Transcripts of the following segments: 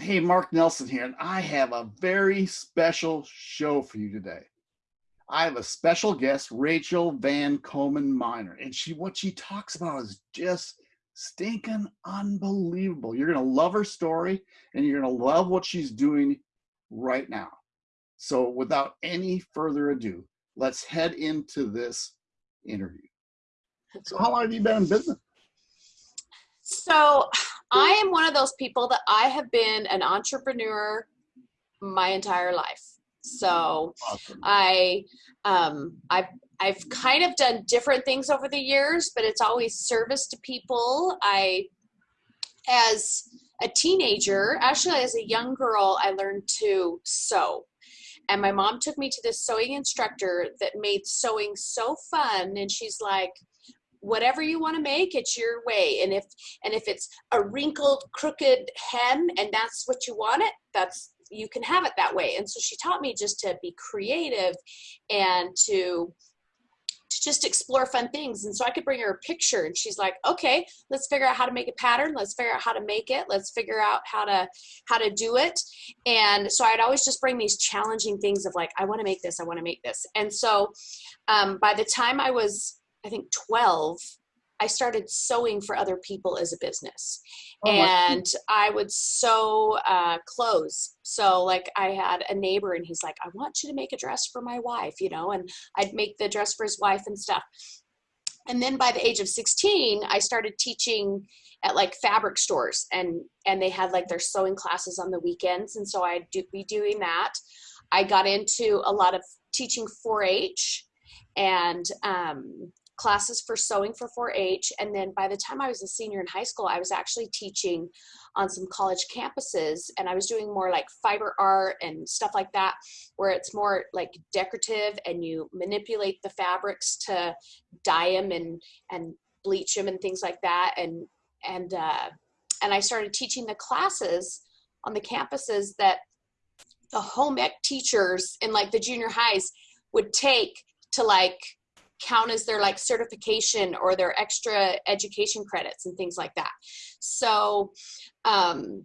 Hey, Mark Nelson here, and I have a very special show for you today. I have a special guest, Rachel Van Komen Miner, and she what she talks about is just stinking unbelievable. You're gonna love her story, and you're gonna love what she's doing right now. So, without any further ado, let's head into this interview. So, how long have you been in business? So, I am one of those people that I have been an entrepreneur my entire life. So awesome. I um I've I've kind of done different things over the years, but it's always service to people. I as a teenager, actually as a young girl, I learned to sew. And my mom took me to this sewing instructor that made sewing so fun and she's like, whatever you want to make it's your way. And if and if it's a wrinkled crooked hem and that's what you want it that's you can have it that way. And so she taught me just to be creative and to to just explore fun things. And so i could bring her a picture and she's like okay let's figure out how to make a pattern. Let's figure out how to make it. Let's figure out how to how to do it. And so i'd always just bring these challenging things of like i want to make this. I want to make this. And so um, by the time i was I think 12, I started sewing for other people as a business. Oh, and I would sew uh, clothes. So, like, I had a neighbor, and he's like, I want you to make a dress for my wife, you know, and I'd make the dress for his wife and stuff. And then by the age of 16, I started teaching at like fabric stores and and they had like their sewing classes on the weekends and so I'd do, be doing that. I got into a lot of teaching 4-H and um, classes for sewing for 4-H. And then by the time I was a senior in high school, I was actually teaching on some college campuses and I was doing more like fiber art and stuff like that, where it's more like decorative and you manipulate the fabrics to dye them and, and bleach them and things like that. And, and, uh, and I started teaching the classes on the campuses that the home ec teachers in like the junior highs would take to like count as their like certification or their extra education credits and things like that. So, um,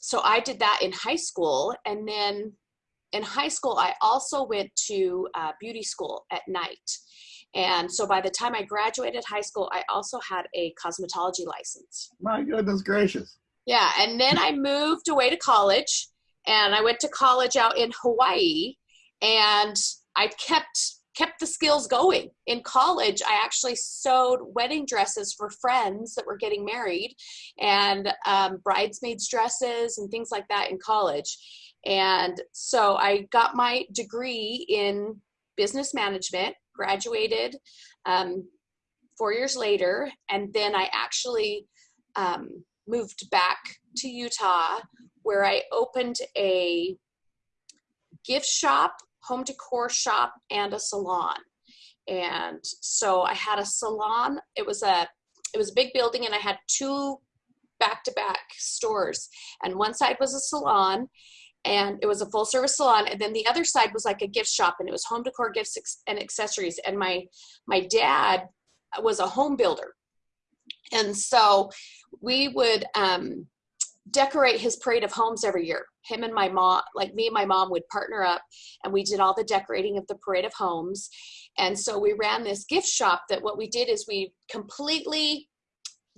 so I did that in high school, and then in high school I also went to uh, beauty school at night. And so by the time I graduated high school, I also had a cosmetology license. My goodness gracious. Yeah, and then I moved away to college, and I went to college out in Hawaii, and I kept kept the skills going. In college, I actually sewed wedding dresses for friends that were getting married and um, bridesmaids dresses and things like that in college. And so I got my degree in business management, graduated um, four years later, and then I actually um, moved back to Utah where I opened a gift shop home decor shop and a salon. And so I had a salon. It was a it was a big building and I had two back-to-back stores. And one side was a salon and it was a full service salon and then the other side was like a gift shop and it was home decor gifts and accessories and my my dad was a home builder and so we would um, decorate his parade of homes every year. Him and my mom, like me and my mom would partner up and we did all the decorating of the parade of homes. And so we ran this gift shop that what we did is we completely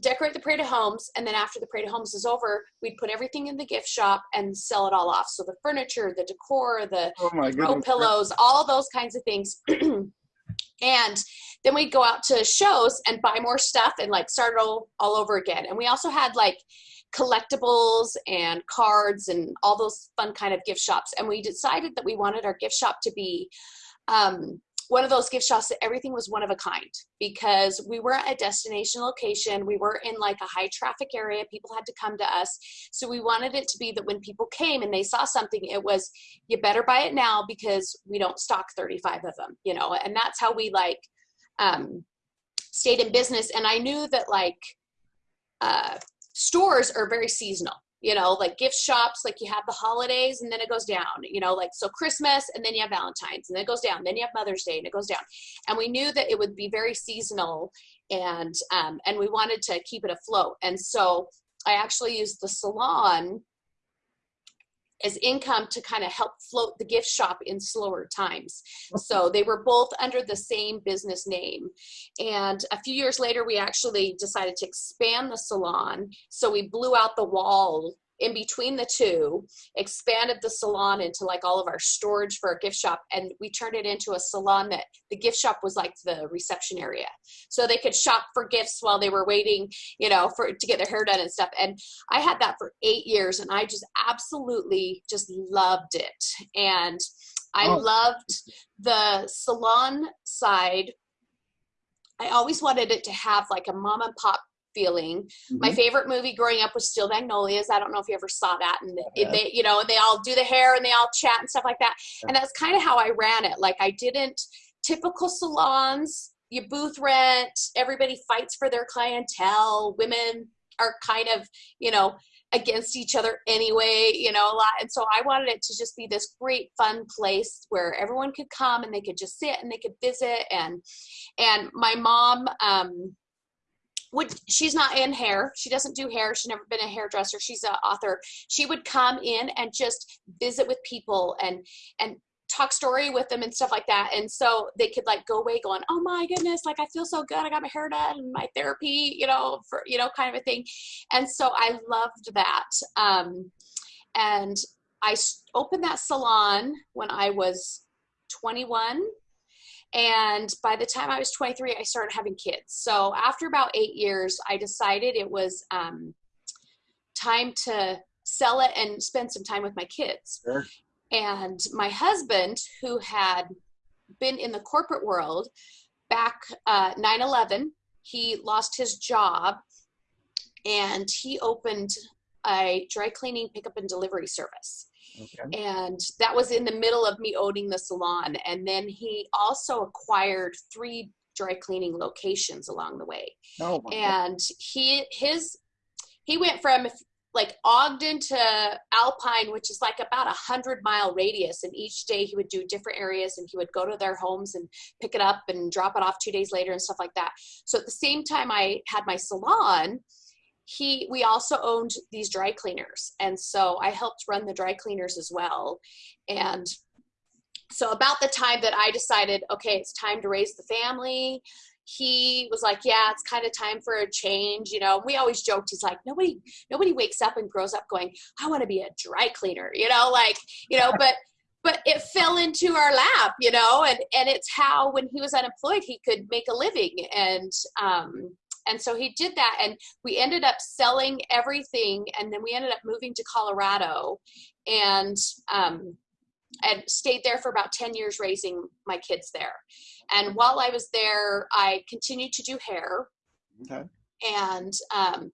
decorate the parade of homes and then after the parade of homes is over we'd put everything in the gift shop and sell it all off so the furniture the decor the oh pillows all those kinds of things and then we'd go out to shows and buy more stuff and like start all, all over again and we also had like collectibles and cards and all those fun kind of gift shops. And we decided that we wanted our gift shop to be um, one of those gift shops that everything was one of a kind because we were at a destination location. We were in like a high traffic area. People had to come to us. So we wanted it to be that when people came and they saw something, it was, you better buy it now because we don't stock 35 of them, you know? And that's how we like um, stayed in business. And I knew that like, uh, stores are very seasonal you know like gift shops like you have the holidays and then it goes down you know like so christmas and then you have valentine's and then it goes down then you have mother's day and it goes down. And we knew that it would be very seasonal and um, and we wanted to keep it afloat. And so i actually used the salon as income to kind of help float the gift shop in slower times. So they were both under the same business name. And a few years later, we actually decided to expand the salon. So we blew out the wall in between the two, expanded the salon into like all of our storage for a gift shop, and we turned it into a salon that the gift shop was like the reception area. So they could shop for gifts while they were waiting, you know, for to get their hair done and stuff. And I had that for eight years, and I just absolutely just loved it. And I oh. loved the salon side I always wanted it to have like a mom and pop feeling. Mm-hmm. My favorite movie growing up was Steel Magnolias. I don't know if you ever saw that. And yeah. they, you know, and they all do the hair and they all chat and stuff like that. And that's kind of how I ran it. Like I didn't typical salons. You booth rent. Everybody fights for their clientele. Women are kind of, you know, against each other anyway, you know, a lot. And so I wanted it to just be this great fun place where everyone could come and they could just sit and they could visit. And, and my mom, um, would she's not in hair. She doesn't do hair. She's never been a hairdresser. She's an author. She would come in and just visit with people and and talk story with them and stuff like that. And so they could like go away going oh my goodness like i feel so good. I got my hair done and my therapy you know for you know kind of a thing. And so i loved that. Um and i opened that salon when i was 21 and by the time I was 23, I started having kids. So after about eight years, I decided it was um, time to sell it and spend some time with my kids. Sure. And my husband, who had been in the corporate world back uh, 9 11, he lost his job and he opened a dry cleaning pickup and delivery service. Okay. And that was in the middle of me owning the salon. And then he also acquired three dry cleaning locations along the way. Oh, and he his he went from like Ogden to Alpine, which is like about a hundred mile radius. And each day he would do different areas and he would go to their homes and pick it up and drop it off two days later and stuff like that. So at the same time I had my salon, he we also owned these dry cleaners. And so i helped run the dry cleaners as well. And so about the time that i decided okay it's time to raise the family he was like yeah it's kind of time for a change you know? We always joked he's like nobody nobody wakes up and grows up going i want to be a dry cleaner you know? Like you know but but it fell into our lap you know? And and it's how when he was unemployed he could make a living. And um and so he did that, and we ended up selling everything, and then we ended up moving to Colorado, and um, and stayed there for about 10 years raising my kids there. And while I was there, I continued to do hair. Okay. And um,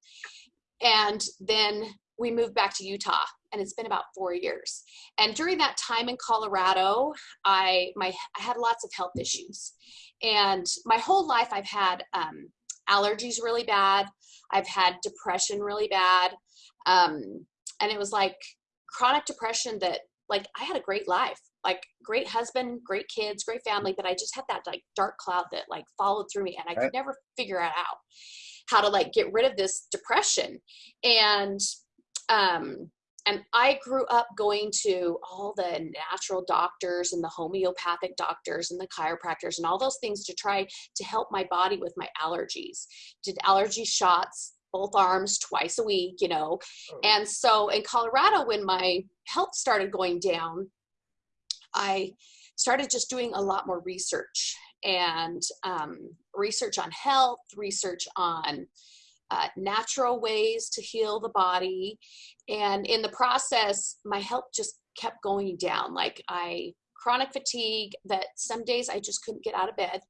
and then we moved back to Utah and it's been about four years. And during that time in Colorado, I my I had lots of health issues, and my whole life I've had um, allergies really bad. I've had depression really bad. Um, and it was like chronic depression that like I had a great life, like great husband, great kids, great family, but I just had that like dark cloud that like followed through me and I could never figure it out how to like get rid of this depression. And um and I grew up going to all the natural doctors and the homeopathic doctors and the chiropractors and all those things to try to help my body with my allergies. Did allergy shots both arms twice a week, you know. Oh. And so in Colorado, when my health started going down, I started just doing a lot more research and um, research on health, research on uh, natural ways to heal the body. And in the process, my health just kept going down. Like I, chronic fatigue that some days I just couldn't get out of bed,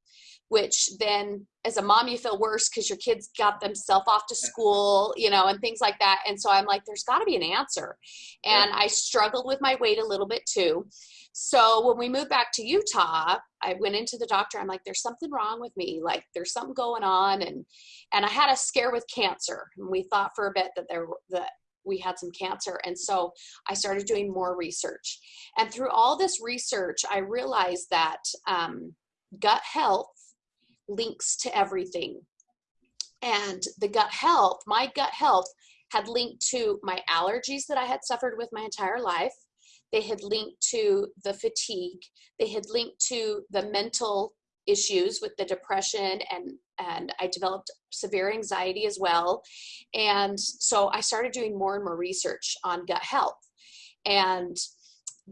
which then as a mom, you feel worse because your kids got themselves off to school, you know, and things like that. And so I'm like, there's got to be an answer. And I struggled with my weight a little bit too. So when we moved back to Utah, I went into the doctor. I'm like, there's something wrong with me. Like there's something going on. And, and I had a scare with cancer. And we thought for a bit that there, that we had some cancer. And so I started doing more research. And through all this research, I realized that um, gut health links to everything. And the gut health, my gut health had linked to my allergies that I had suffered with my entire life. They had linked to the fatigue. They had linked to the mental issues with the depression and and I developed severe anxiety as well. And so I started doing more and more research on gut health. And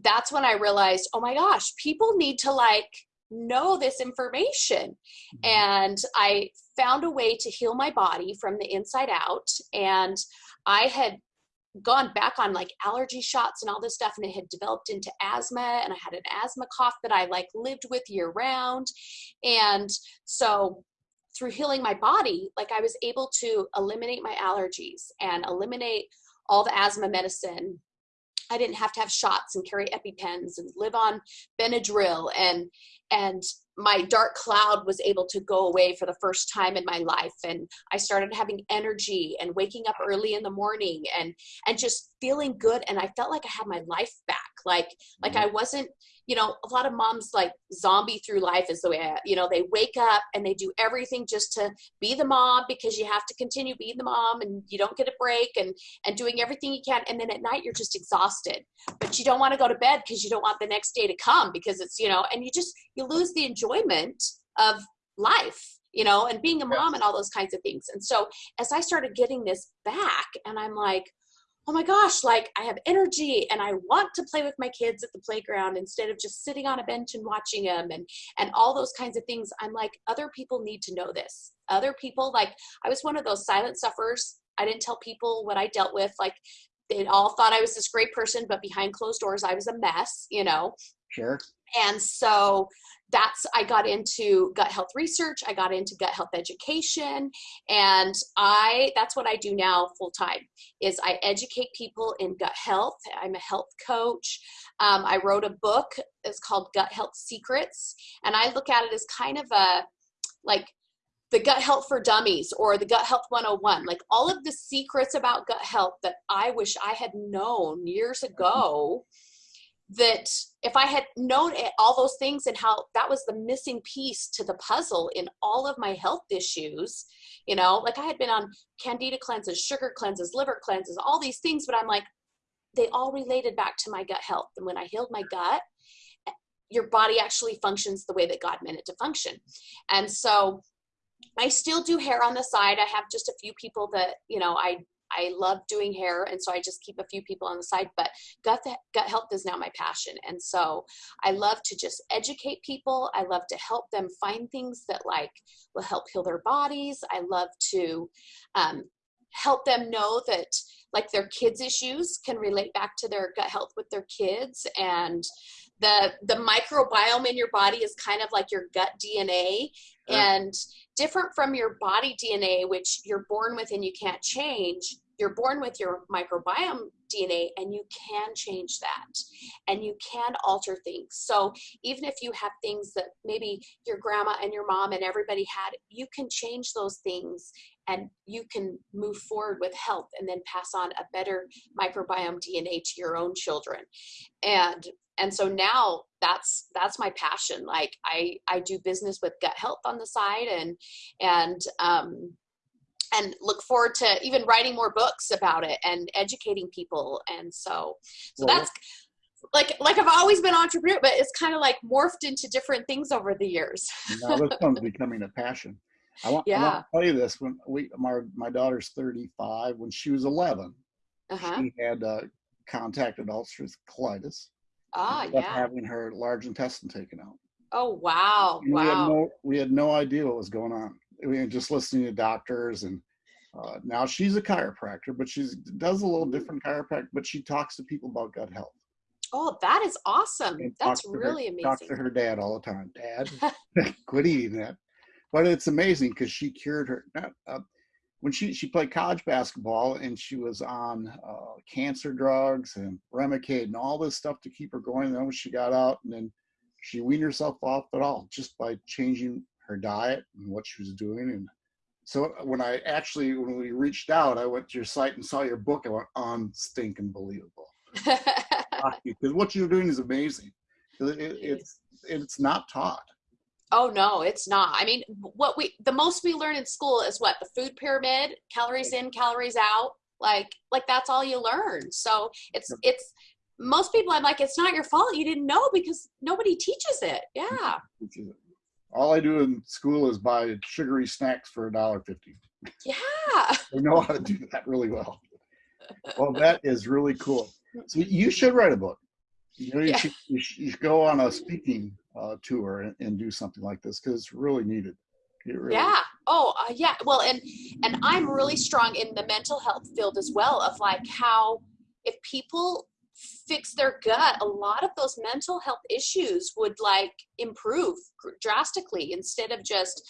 that's when I realized, oh my gosh, people need to like know this information. Mm-hmm. And I found a way to heal my body from the inside out. And I had gone back on like allergy shots and all this stuff and it had developed into asthma and I had an asthma cough that I like lived with year round and so through healing my body like I was able to eliminate my allergies and eliminate all the asthma medicine. I didn't have to have shots and carry EpiPens and live on Benadryl and and my dark cloud was able to go away for the first time in my life. And i started having energy and waking up early in the morning and and just feeling good. And i felt like i had my life back like like mm-hmm. i wasn't you know a lot of moms like zombie through life is the way I, you know they wake up and they do everything just to be the mom because you have to continue being the mom and you don't get a break and and doing everything you can. And then at night you're just exhausted but you don't want to go to bed because you don't want the next day to come because it's you know and you just you lose the enjoyment of life you know and being a mom and all those kinds of things. And so as i started getting this back and i'm like oh my gosh, like I have energy and I want to play with my kids at the playground instead of just sitting on a bench and watching them and and all those kinds of things. I'm like other people need to know this. Other people like I was one of those silent sufferers. I didn't tell people what I dealt with like they all thought I was this great person but behind closed doors I was a mess, you know. Sure. And so that's I got into gut health research, I got into gut health education, and I that's what I do now full time is I educate people in gut health. I'm a health coach. Um, I wrote a book. It's called Gut Health Secrets, and I look at it as kind of a like the gut health for dummies or the gut health 101 like all of the secrets about gut health that i wish i had known years ago that if I had known all those things and how that was the missing piece to the puzzle in all of my health issues, you know, like I had been on candida cleanses, sugar cleanses, liver cleanses, all these things, but I'm like, they all related back to my gut health. And when I healed my gut, your body actually functions the way that God meant it to function. And so I still do hair on the side. I have just a few people that, you know, I I love doing hair, and so I just keep a few people on the side. But gut gut health is now my passion, and so I love to just educate people. I love to help them find things that like will help heal their bodies. I love to um, help them know that like their kids issues can relate back to their gut health with their kids and the the microbiome in your body is kind of like your gut dna and different from your body dna which you're born with and you can't change you're born with your microbiome DNA and you can change that and you can alter things. So even if you have things that maybe your grandma and your mom and everybody had, you can change those things and you can move forward with health and then pass on a better microbiome DNA to your own children. And and so now that's that's my passion like i i do business with gut health on the side and and um and look forward to even writing more books about it and educating people and so so well, that's like like I've always been entrepreneur, but it's kind of like morphed into different things over the years. now this one's becoming a passion. I want, yeah. I want to tell you this: when we my my daughter's 35, when she was 11, uh-huh. she had uh, contacted ulcerative colitis. Ah, yeah. Having her large intestine taken out. Oh wow! And wow. We had no we had no idea what was going on we just listening to doctors and uh, now she's a chiropractor, but she does a little different chiropractic, but she talks to people about gut health. Oh, that is awesome. And That's really her, amazing. Talks to her dad all the time. Dad, quit eating that. But it's amazing because she cured her. Uh, when she, she played college basketball and she was on uh, cancer drugs and Remicade and all this stuff to keep her going. And then when she got out and then she weaned herself off at all just by changing her diet and what she was doing. And so when I actually, when we reached out, I went to your site and saw your book. I went, unstinking believable. Because what you're doing is amazing. It, it, it's it's not taught. Oh no, it's not. I mean, what we the most we learn in school is what the food pyramid: calories in, calories out, like like that's all you learn so it's it's most people i'm like it's not your fault you didn't know because nobody teaches it yeah all i do in school is buy sugary snacks for a dollar fifty. Yeah. I know how to do that really well. Well that is really cool. So you should write a book. You know you, yeah. should, you, should, you should go on a speaking uh, tour and, and, do something like this because it's really needed. Really yeah. Oh uh, yeah. Well and and i'm really strong in the mental health field as well of like how if people fix their gut. A lot of those mental health issues would like improve drastically instead of just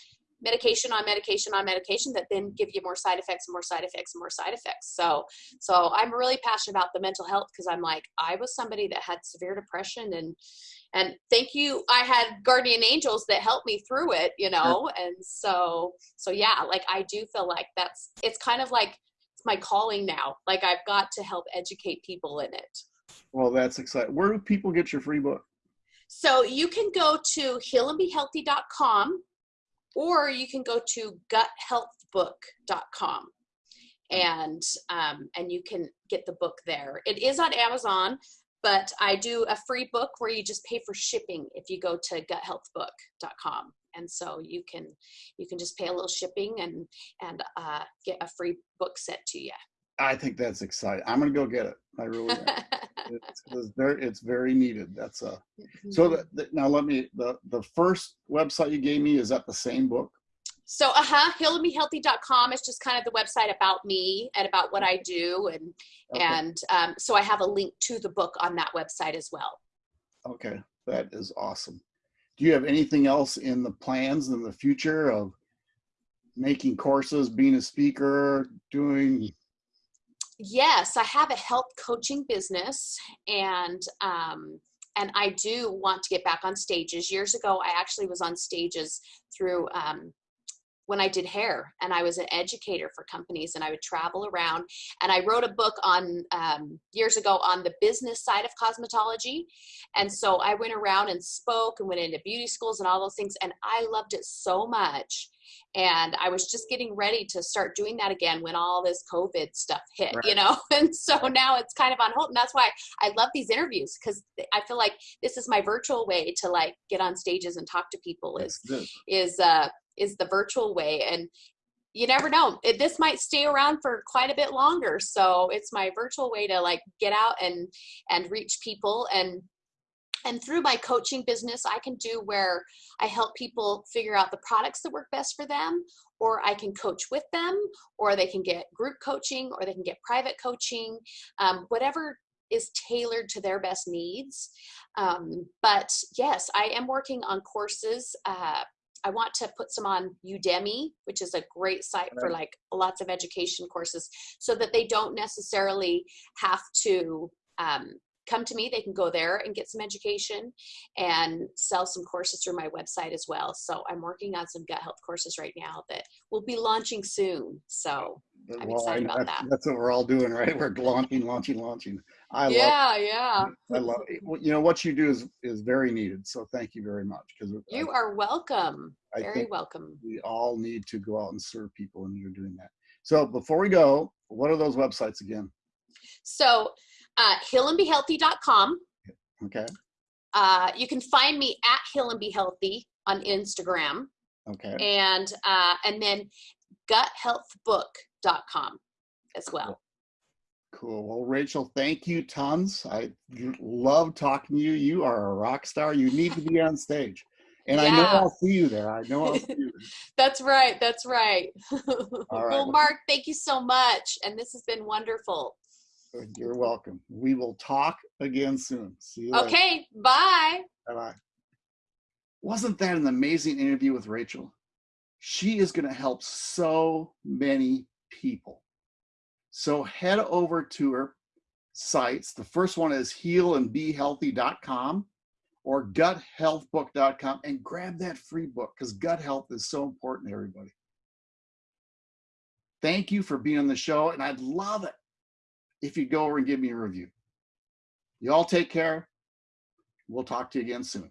medication on medication on medication that then give you more side effects and more side effects and more side effects. So so i'm really passionate about the mental health because i'm like i was somebody that had severe depression and and thank you i had guardian angels that helped me through it you know? And so so yeah like i do feel like that's it's kind of like it's my calling now. Like i've got to help educate people in it well that's exciting where do people get your free book so you can go to healandbehealthy.com or you can go to guthealthbook.com and um, and you can get the book there. It is on Amazon, but I do a free book where you just pay for shipping if you go to guthealthbook.com. And so you can you can just pay a little shipping and and uh, get a free book sent to you. I think that's exciting. I'm gonna go get it. I really it's, it's, very it's very needed. That's a so the, the, now let me the the first website you gave me is that the same book. So uh-huh, healandbehealthy.com is just kind of the website about me and about what I do and okay. and um, so I have a link to the book on that website as well. Okay, that is awesome. Do you have anything else in the plans in the future of making courses, being a speaker, doing yes, I have a health coaching business and um, and I do want to get back on stages. Years ago, I actually was on stages through um, when I did hair and I was an educator for companies and I would travel around and I wrote a book on um, years ago on the business side of cosmetology. And so I went around and spoke and went into beauty schools and all those things. And I loved it so much and I was just getting ready to start doing that again when all this COVID stuff hit, right. you know. And so now it's kind of on hold, and that's why I love these interviews because I feel like this is my virtual way to like get on stages and talk to people. Is is uh is the virtual way, and you never know it, this might stay around for quite a bit longer so it's my virtual way to like get out and and reach people and and through my coaching business, I can do where I help people figure out the products that work best for them, or I can coach with them, or they can get group coaching, or they can get private coaching, um, whatever is tailored to their best needs. Um, but yes, I am working on courses. Uh, I want to put some on Udemy, which is a great site right. for like lots of education courses, so that they don't necessarily have to um, come to me, they can go there and get some education and sell some courses through my website as well. So I'm working on some gut health courses right now that will be launching soon. So I'm well, excited about that. That's what we're all doing, right? We're launching, launching, launching. I yeah, love, yeah. I love it. You know what you do is is very needed. So thank you very much because you I, are welcome. I very welcome. We all need to go out and serve people, and you're doing that. So before we go, what are those websites again? So uh, healandbehealthy.com. Okay. Uh, you can find me at Heal and Be Healthy on Instagram. Okay. And uh, and then guthealthbook.com as well. Cool. Well, Rachel, thank you tons. I love talking to you. You are a rock star. You need to be on stage. And yeah. I know I'll see you there. I know I'll see you That's right. That's right. All right. Well, Mark, thank you so much. And this has been wonderful. Uh, you're welcome. We will talk again soon. See you. Okay. Later. Bye. Bye bye. Wasn't that an amazing interview with Rachel? She is going to help so many people. So head over to her sites. The first one is healandbehealthy.com or guthealthbook.com and grab that free book because gut health is so important to everybody. Thank you for being on the show, and I'd love it if you go over and give me a review. You all take care. We'll talk to you again soon.